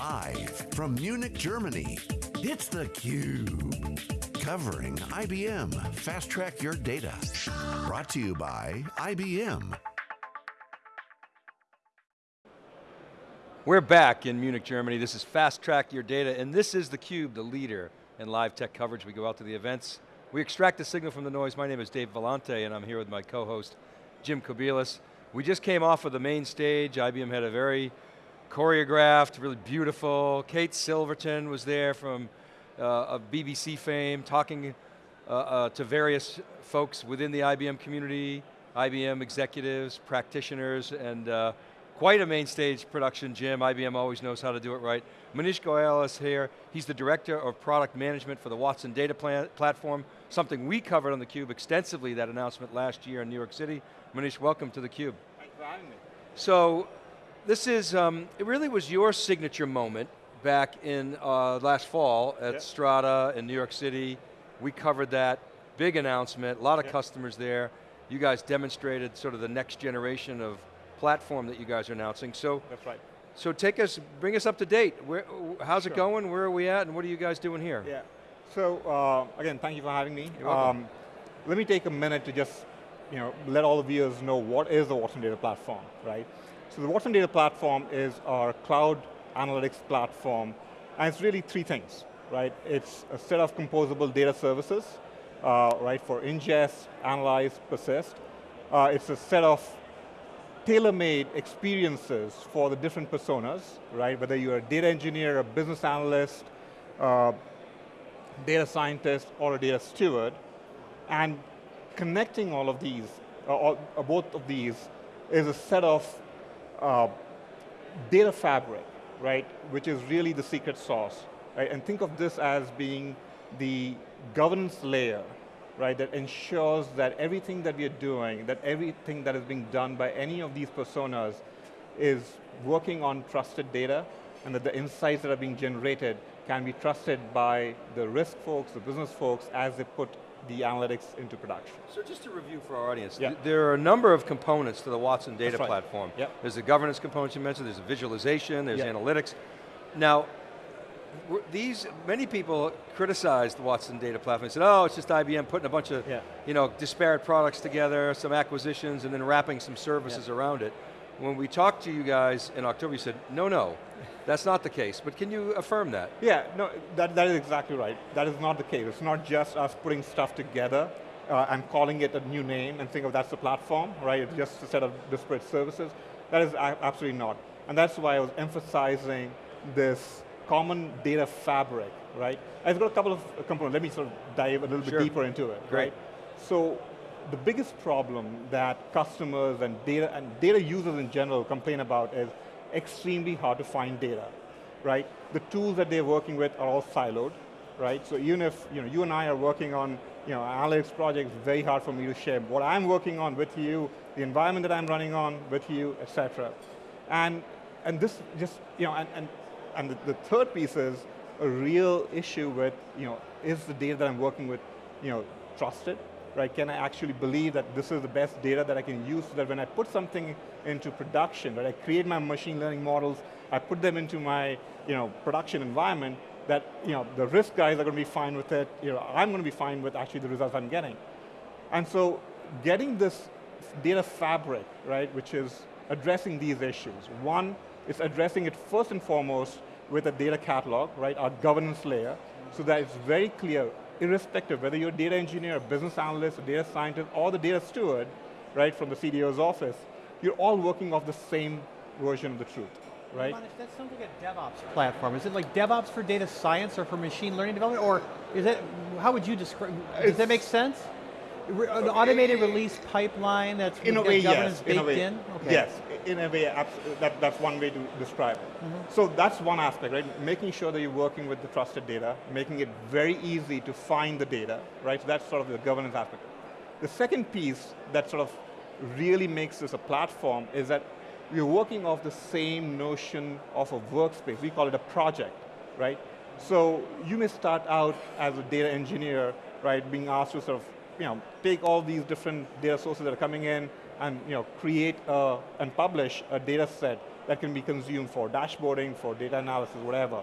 Live from Munich, Germany, it's theCUBE. Covering IBM Fast Track Your Data. Brought to you by IBM. We're back in Munich, Germany. This is Fast Track Your Data, and this is theCUBE, the leader in live tech coverage. We go out to the events. We extract the signal from the noise. My name is Dave Vellante, and I'm here with my co-host, Jim Kobielus. We just came off of the main stage. IBM had a very choreographed, really beautiful. Kate Silverton was there from uh, of BBC fame, talking uh, uh, to various folks within the IBM community, IBM executives, practitioners, and uh, quite a main stage production, Jim. IBM always knows how to do it right. Manish Goyal is here. He's the Director of Product Management for the Watson Data Platform, something we covered on theCUBE extensively, that announcement last year in New York City. Manish, welcome to theCUBE. Thanks for having me. So, this is, um, it really was your signature moment back in uh, last fall at yep. Strata in New York City. We covered that, big announcement, a lot of yep. customers there. You guys demonstrated sort of the next generation of platform that you guys are announcing. So, That's right. So take us, bring us up to date. Where, how's sure. it going? Where are we at? And what are you guys doing here? Yeah. So uh, again, thank you for having me. Um, let me take a minute to just, you know, let all the viewers know what is the Watson Data Platform, right? So the Watson Data Platform is our cloud analytics platform, and it's really three things, right? It's a set of composable data services, uh, right, for ingest, analyze, persist. Uh, it's a set of tailor-made experiences for the different personas, right? Whether you're a data engineer, a business analyst, uh, data scientist, or a data steward, and connecting all of these, uh, all, uh, both of these, is a set of uh, data fabric, right, which is really the secret sauce, right? And think of this as being the governance layer, right, that ensures that everything that we are doing, that everything that is being done by any of these personas is working on trusted data, and that the insights that are being generated can be trusted by the risk folks, the business folks, as they put the analytics into production. So just to review for our audience, yeah. th there are a number of components to the Watson data right. platform. Yep. There's the governance component you mentioned, there's a visualization, there's yep. analytics. Now, these, many people criticized the Watson data platform and said, oh, it's just IBM putting a bunch of yeah. you know, disparate products together, some acquisitions, and then wrapping some services yeah. around it. When we talked to you guys in October, you said, no, no, that's not the case, but can you affirm that? Yeah, no, that, that is exactly right. That is not the case. It's not just us putting stuff together uh, and calling it a new name and think of that's the platform, right? It's just a set of disparate services. That is absolutely not. And that's why I was emphasizing this common data fabric, right? I've got a couple of components. Let me sort of dive a little sure. bit deeper into it, Great. right? So the biggest problem that customers and data, and data users in general complain about is extremely hard to find data, right? The tools that they're working with are all siloed, right? So even if you, know, you and I are working on you know, analytics projects, it's very hard for me to share what I'm working on with you, the environment that I'm running on with you, et cetera. And, and this just, you know, and, and, and the, the third piece is a real issue with, you know, is the data that I'm working with, you know, trusted, right? Can I actually believe that this is the best data that I can use so that when I put something into production, right? I create my machine learning models, I put them into my you know, production environment, that you know, the risk guys are going to be fine with it, you know, I'm going to be fine with actually the results I'm getting. And so getting this data fabric, right, which is addressing these issues. One, is addressing it first and foremost with a data catalog, right, our governance layer, so that it's very clear irrespective, whether you're a data engineer, a business analyst, a data scientist, or the data steward, right, from the CDO's office, you're all working off the same version of the truth, right? Manish, that sounds like a DevOps platform. Is it like DevOps for data science or for machine learning development, or is it, how would you describe, does that make sense? An automated release pipeline that's in a way, governance yes. baked in? A way, in? Okay. Yes, in a way, that, that's one way to describe it. Mm -hmm. So that's one aspect, right? Making sure that you're working with the trusted data, making it very easy to find the data, right? So that's sort of the governance aspect. The second piece that sort of really makes this a platform is that we're working off the same notion of a workspace. We call it a project, right? So you may start out as a data engineer, right, being asked to sort of you know, take all these different data sources that are coming in and you know, create a, and publish a data set that can be consumed for dashboarding, for data analysis, whatever,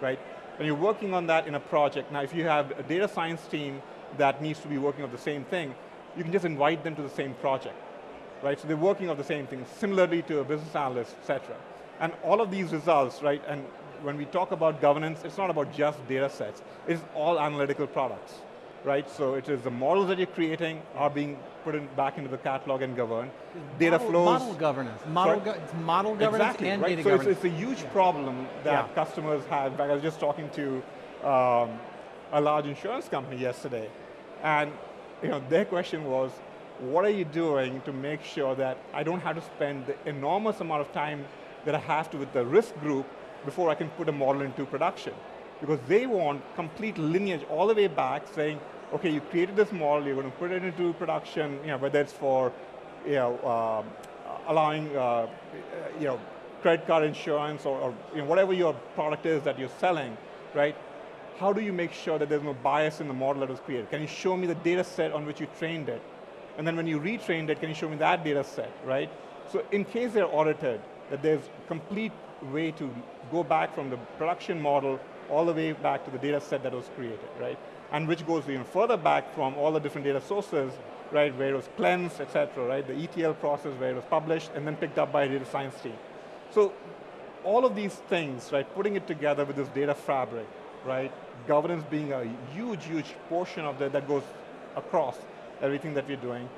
right? When you're working on that in a project, now if you have a data science team that needs to be working on the same thing, you can just invite them to the same project, right? So they're working on the same thing, similarly to a business analyst, et cetera. And all of these results, right, and when we talk about governance, it's not about just data sets, it's all analytical products, right? So it is the models that you're creating are being put in, back into the catalog and governed. Data model, flows. Model governance, model, go, model governance exactly, and right? data so governance. It's, it's a huge problem that Yeah. customers have. In fact, I was just talking to um, a large insurance company yesterday, and you know, their question was, what are you doing to make sure that I don't have to spend the enormous amount of time that I have to with the risk group before I can put a model into production? Because they want complete lineage all the way back saying, okay, you created this model, you're going to put it into production, you know, whether it's for you know, um, allowing uh, you know, credit card insurance or, or you know, whatever your product is that you're selling, right? How do you make sure that there's no bias in the model that was created? Can you show me the data set on which you trained it? And then when you retrained it, can you show me that data set, right? So in case they're audited, that there's complete way to go back from the production model all the way back to the data set that was created, right? And which goes even further back from all the different data sources, right, where it was cleansed, et cetera, right? The ETL process where it was published and then picked up by a data science team. So all of these things, right, putting it together with this data fabric, right, governance being a huge, huge portion of that that goes across everything that we're doing,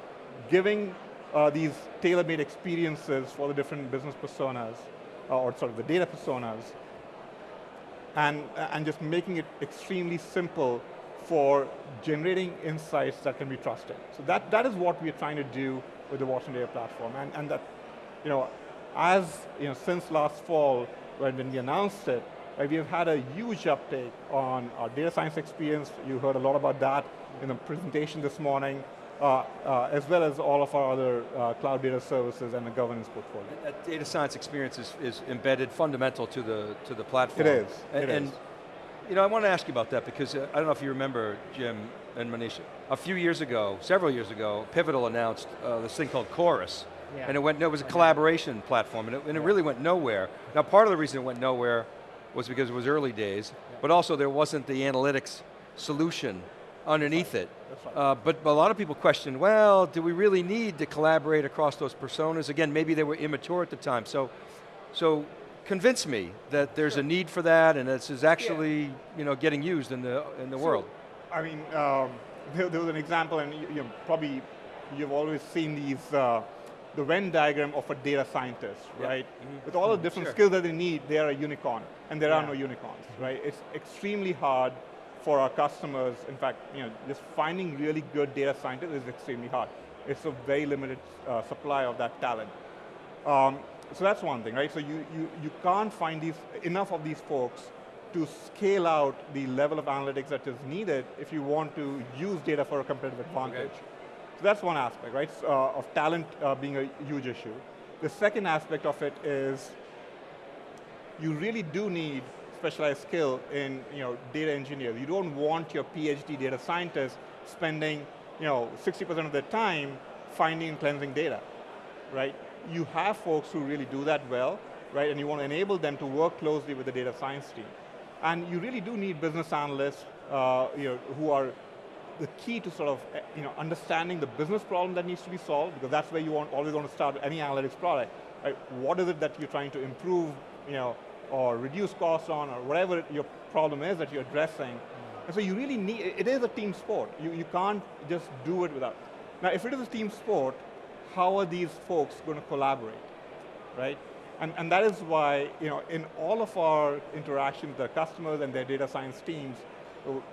giving uh, these tailor-made experiences for the different business personas, uh, or sort of the data personas, and, and just making it extremely simple for generating insights that can be trusted. So that, that is what we're trying to do with the Watson Data Platform, and, and that, you know, as, you know, since last fall, when, when we announced it, right, we have had a huge uptake on our data science experience. You heard a lot about that in the presentation this morning, uh, uh, as well as all of our other uh, cloud data services and the governance portfolio. That data science experience is, is embedded fundamental to the, to the platform. It is, And, it and, is. you know, I want to ask you about that because uh, I don't know if you remember, Jim and Manisha, a few years ago, several years ago, Pivotal announced uh, this thing called Chorus. Yeah. And it went, no, it was a collaboration platform and it, and it really went nowhere. Now part of the reason it went nowhere was because it was early days, but also there wasn't the analytics solution underneath it. Uh, but a lot of people question, well, do we really need to collaborate across those personas? Again, maybe they were immature at the time. So, so convince me that there's a need for that and this is actually you know, getting used in the, in the So, world. I mean, um, there, there was an example, and you, you know, probably you've always seen these, uh, the Venn diagram of a data scientist, Yeah. right? Mhm. With all the different Sure. skills that they need, they are a unicorn, and there are no unicorns, right? It's extremely hard for our customers. In fact, you know, just finding really good data scientists is extremely hard. It's a very limited uh, supply of that talent. Um, so that's one thing, right? So you, you, you can't find these, enough of these folks to scale out the level of analytics that is needed if you want to use data for a competitive advantage. So that's one aspect, right? Uh, of talent uh, being a huge issue. The second aspect of it is you really do need specialized skill in you know, data engineers. You don't want your PhD data scientists spending you know, 60% of their time finding and cleansing data, right? You have folks who really do that well, right? And you want to enable them to work closely with the data science team. And you really do need business analysts uh, you know, who are the key to sort of eh, you know, understanding the business problem that needs to be solved, because that's where you want, always want to start any analytics product. Right? What is it that you're trying to improve, you know, or reduce costs on, or whatever your problem is that you're addressing. And so you really need, it is a team sport. You, you can't just do it without. Now if it is a team sport, how are these folks going to collaborate, right? And, and that is why, you know, in all of our interactions with our customers and their data science teams,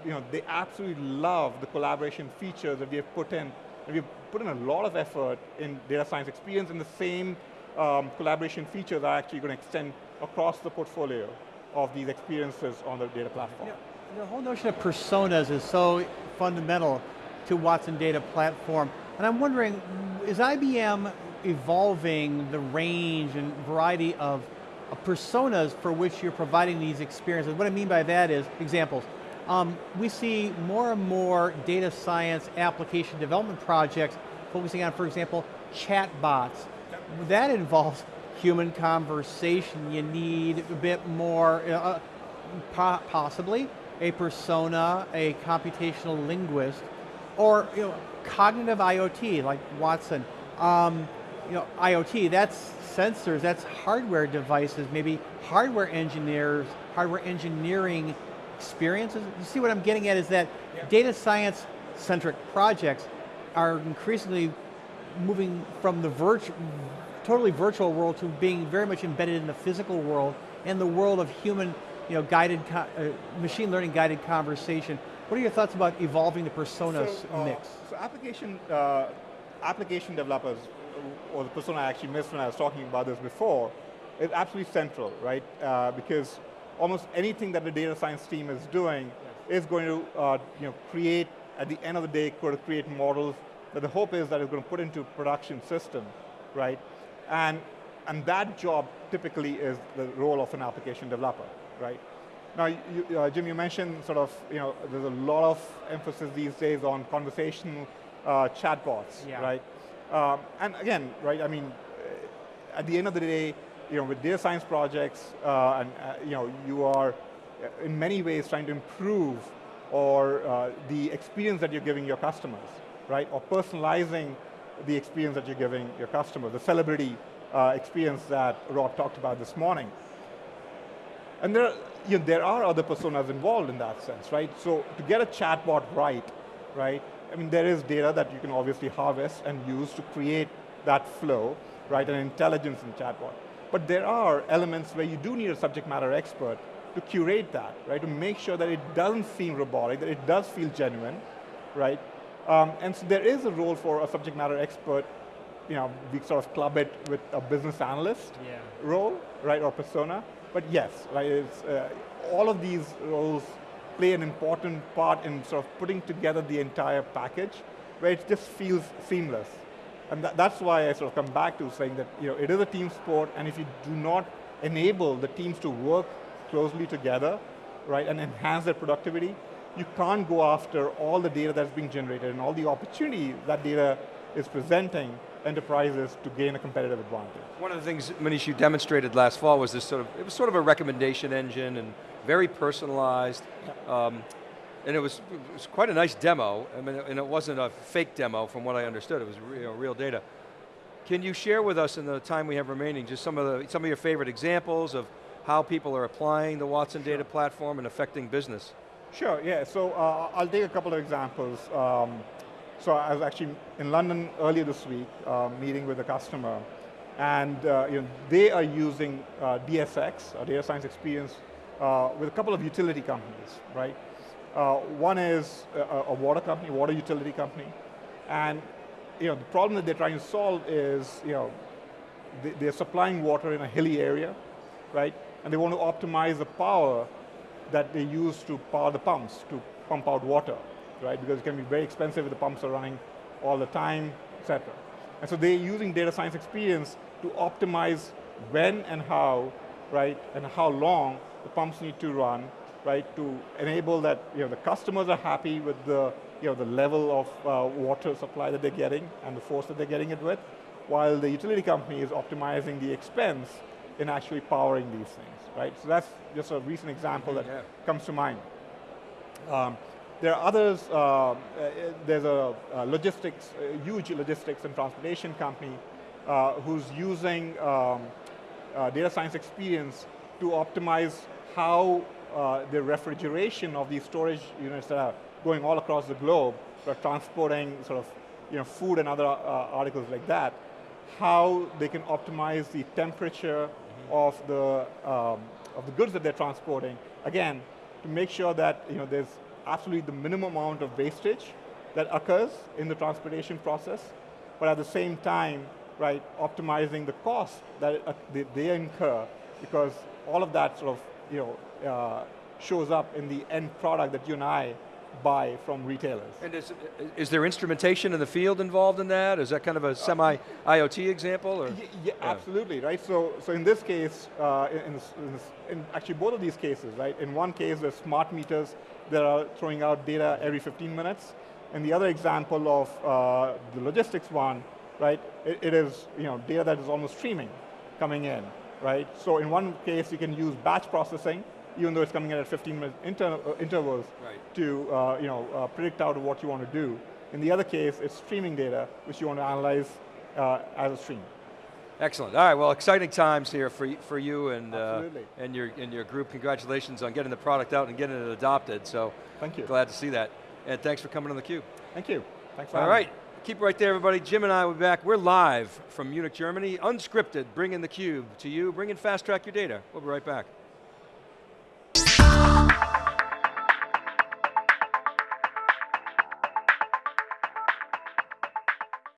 you know, they absolutely love the collaboration features that we have put in. And we've put in a lot of effort in data science experience, and the same um, collaboration features are actually going to extend across the portfolio of these experiences on the data platform. The whole notion of personas is so fundamental to Watson Data Platform. And I'm wondering, is IBM evolving the range and variety of, of personas for which you're providing these experiences? What I mean by that is, examples, um, we see more and more data science application development projects focusing on, for example, chatbots. That involves human conversation, you need a bit more, uh, po possibly, a persona, a computational linguist, or you know, cognitive IoT like Watson. Um, you know, IoT, that's sensors, that's hardware devices, maybe hardware engineers, hardware engineering experiences. You see what I'm getting at is that yeah. data science centric projects are increasingly moving from the virtual, totally virtual world to being very much embedded in the physical world and the world of human, you know, guided, uh, machine learning guided conversation. What are your thoughts about evolving the personas so, uh, mix? So application, uh, application developers, or the persona I actually missed when I was talking about this before, is absolutely central, right? Uh, because almost anything that the data science team is doing yes. is going to uh, you know, create, at the end of the day, going create models that the hope is that it's going to put into production system, right? And, and that job typically is the role of an application developer, right? Now, you, uh, Jim, you mentioned sort of, you know, there's a lot of emphasis these days on conversational uh, chatbots, yeah. right? Um, and again, right, I mean, at the end of the day, you know, with data science projects, uh, and uh, you know, you are uh, in many ways trying to improve or uh, the experience that you're giving your customers, right? Or personalizing the experience that you're giving your customer, the celebrity uh, experience that Rob talked about this morning. And there, you know, there are other personas involved in that sense, right? So to get a chatbot right, right, I mean, there is data that you can obviously harvest and use to create that flow, right, and intelligence in chatbot. But there are elements where you do need a subject matter expert to curate that, right, to make sure that it doesn't seem robotic, that it does feel genuine, right? Um, and so there is a role for a subject matter expert, you know, we sort of club it with a business analyst yeah. role, right, or persona. But yes, right, it's, uh, all of these roles play an important part in sort of putting together the entire package where it just feels seamless. And that, that's why I sort of come back to saying that you know, it is a team sport and if you do not enable the teams to work closely together, right, and enhance their productivity, you can't go after all the data that's being generated and all the opportunity that data is presenting enterprises to gain a competitive advantage. One of the things, Manish, you demonstrated last fall was this sort of, it was sort of a recommendation engine and very personalized. Um, and it was, it was, quite a nice demo, I mean, and it wasn't a fake demo from what I understood, it was real, real data. Can you share with us in the time we have remaining just some of, the, some of your favorite examples of how people are applying the Watson data platform and affecting business? Sure, yeah, so uh, I'll take a couple of examples. Um, so I was actually in London earlier this week, uh, meeting with a customer, and uh, you know, they are using uh, DSX, Data Science Experience, uh, with a couple of utility companies, right? Uh, one is a, a, water company, water utility company, and you know, the problem that they're trying to solve is, you know, they, they're supplying water in a hilly area, right? And they want to optimize the power that they use to power the pumps, to pump out water, right? Because it can be very expensive if the pumps are running all the time, etc. And so they're using data science experience to optimize when and how, right, and how long the pumps need to run, right, to enable that you know, the customers are happy with the, you know, the level of uh, water supply that they're getting and the force that they're getting it with, while the utility company is optimizing the expense in actually powering these things, right? So that's just a recent example that yeah. comes to mind. Um, there are others, uh, uh, there's a, a, logistics, a huge logistics and transportation company uh, who's using um, uh, data science experience to optimize how uh, the refrigeration of these storage units that are going all across the globe, for transporting sort of you know, food and other uh, articles like that, how they can optimize the temperature of the, um, of the goods that they're transporting, again, to make sure that you know, there's absolutely the minimum amount of wastage that occurs in the transportation process, but at the same time, right, optimizing the cost that uh, they, they, incur because all of that sort of, you know, uh, shows up in the end product that you and I buy from retailers. And is, is there instrumentation in the field involved in that? Is that kind of a semi-IoT example? Or? Yeah, yeah, absolutely, right? So, so in this case, uh, in, in, this, in, this, in, actually both of these cases, right? In one case, there's smart meters that are throwing out data every 15 minutes. And the other example of uh, the logistics one, right, it, it is you know, data that is almost streaming, coming in, right? So in one case, you can use batch processing, even though it's coming in at 15 minute inter uh, intervals Right. to uh, you know, uh, predict out what you want to do. In the other case, it's streaming data, which you want to analyze uh, as a stream. Excellent. All right. Well, exciting times here for for you and uh, and your and your group. Congratulations on getting the product out and getting it adopted. So Thank you. glad to see that. And thanks for coming on the Cube. Thank you. Thanks for All right. me. Keep it right there, everybody. Jim and I will be back. We're live from Munich, Germany, unscripted, bringing the Cube to you, bringing Fast Track your data. We'll be right back.